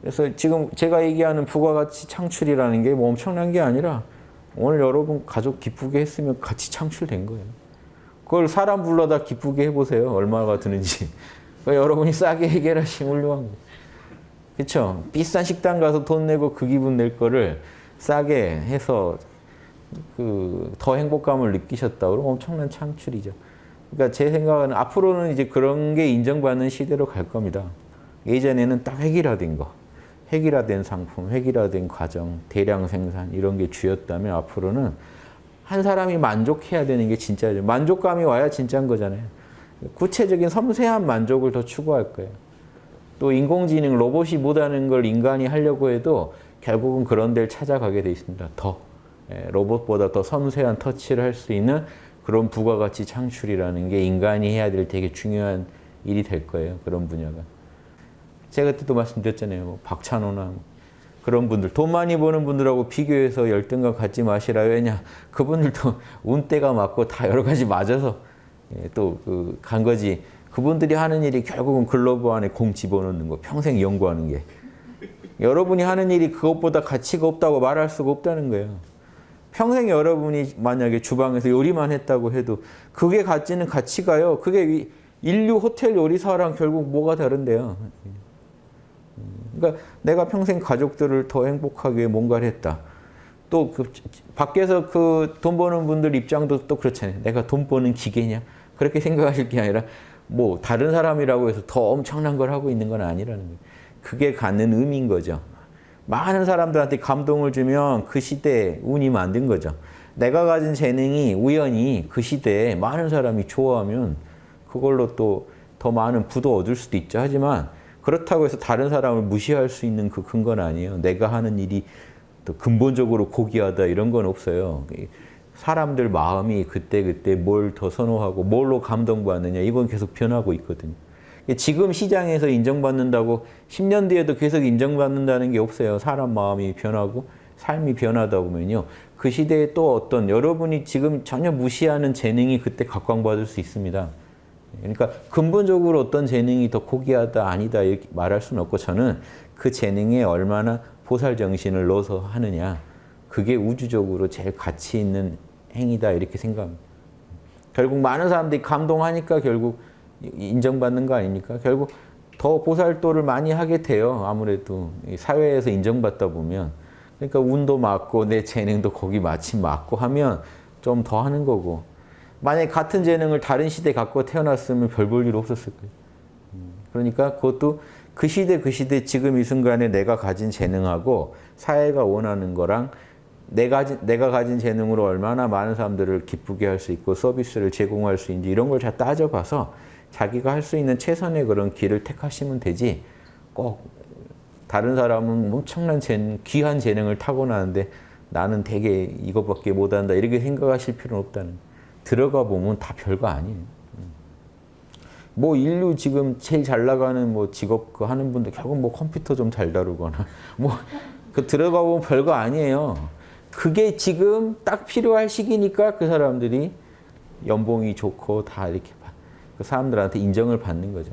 그래서 지금 제가 얘기하는 부가가치 창출이라는 게 뭐 엄청난 게 아니라 오늘 여러분 가족 기쁘게 했으면 같이 창출된 거예요. 그걸 사람 불러다 기쁘게 해보세요. 얼마가 드는지. 여러분이 싸게 해결하시면 훌륭한 거예요. 그렇죠? 비싼 식당 가서 돈 내고 그 기분 낼 거를 싸게 해서 그 더 행복감을 느끼셨다. 그럼 엄청난 창출이죠. 그러니까 제 생각은 앞으로는 이제 그런 게 인정받는 시대로 갈 겁니다. 예전에는 딱 획일화된 거, 획일화된 상품, 획일화된 과정, 대량 생산 이런 게 주였다면 앞으로는 한 사람이 만족해야 되는 게 진짜죠. 만족감이 와야 진짜인 거잖아요. 구체적인 섬세한 만족을 더 추구할 거예요. 또 인공지능, 로봇이 못하는 걸 인간이 하려고 해도 결국은 그런 데를 찾아가게 돼 있습니다. 더 예, 로봇보다 더 섬세한 터치를 할 수 있는 그런 부가가치 창출이라는 게 인간이 해야 될 되게 중요한 일이 될 거예요. 그런 분야가. 제가 그때도 말씀드렸잖아요. 뭐 박찬호나 뭐 그런 분들, 돈 많이 버는 분들하고 비교해서 열등감 갖지 마시라. 왜냐? 그분들도 운때가 맞고 다 여러 가지 맞아서 예, 또그간 거지. 그분들이 하는 일이 결국은 글로브 안에 공 집어넣는 거, 평생 연구하는 게. 여러분이 하는 일이 그것보다 가치가 없다고 말할 수가 없다는 거예요. 평생 여러분이 만약에 주방에서 요리만 했다고 해도 그게 가치는 가치가요. 그게 인류 호텔 요리사랑 결국 뭐가 다른데요. 그러니까 내가 평생 가족들을 더 행복하게 뭔가를 했다. 또 그 밖에서 그 돈 버는 분들 입장도 또 그렇잖아요. 내가 돈 버는 기계냐? 그렇게 생각하실 게 아니라 뭐 다른 사람이라고 해서 더 엄청난 걸 하고 있는 건 아니라는 거예요. 그게 갖는 의미인 거죠. 많은 사람들한테 감동을 주면 그 시대에 운이 만든 거죠. 내가 가진 재능이 우연히 그 시대에 많은 사람이 좋아하면 그걸로 또 더 많은 부도 얻을 수도 있죠. 하지만 그렇다고 해서 다른 사람을 무시할 수 있는 그 근거는 아니에요. 내가 하는 일이 또 근본적으로 고귀하다 이런 건 없어요. 사람들 마음이 그때그때 뭘 더 선호하고 뭘로 감동받느냐 이건 계속 변하고 있거든요. 지금 시장에서 인정받는다고 10년 뒤에도 계속 인정받는다는 게 없어요. 사람 마음이 변하고 삶이 변하다 보면요. 그 시대에 또 어떤 여러분이 지금 전혀 무시하는 재능이 그때 각광받을 수 있습니다. 그러니까 근본적으로 어떤 재능이 더 고귀하다 아니다 이렇게 말할 수는 없고 저는 그 재능에 얼마나 보살 정신을 넣어서 하느냐 그게 우주적으로 제일 가치 있는 행위다 이렇게 생각합니다. 결국 많은 사람들이 감동하니까 결국 인정받는 거 아닙니까? 결국 더 보살도를 많이 하게 돼요. 아무래도 사회에서 인정받다 보면 그러니까 운도 맞고 내 재능도 거기 마침 맞고 하면 좀 더 하는 거고 만약에 같은 재능을 다른 시대에 갖고 태어났으면 별 볼 일 없었을 거예요. 그러니까 그것도 그 시대 그 시대 지금 이 순간에 내가 가진 재능하고 사회가 원하는 거랑 내가, 내가 가진 재능으로 얼마나 많은 사람들을 기쁘게 할 수 있고 서비스를 제공할 수 있는지 이런 걸 잘 따져봐서 자기가 할 수 있는 최선의 그런 길을 택하시면 되지 꼭 다른 사람은 엄청난 재능, 귀한 재능을 타고나는데 나는 되게 이것밖에 못한다 이렇게 생각하실 필요는 없다는 거예요. 들어가 보면 다 별거 아니에요. 뭐 인류 지금 제일 잘 나가는 뭐 직업 그 하는 분들 결국 뭐 컴퓨터 좀 잘 다루거나 뭐 그 들어가 보면 별거 아니에요. 그게 지금 딱 필요할 시기니까 그 사람들이 연봉이 좋고 다 이렇게 그 사람들한테 인정을 받는 거죠.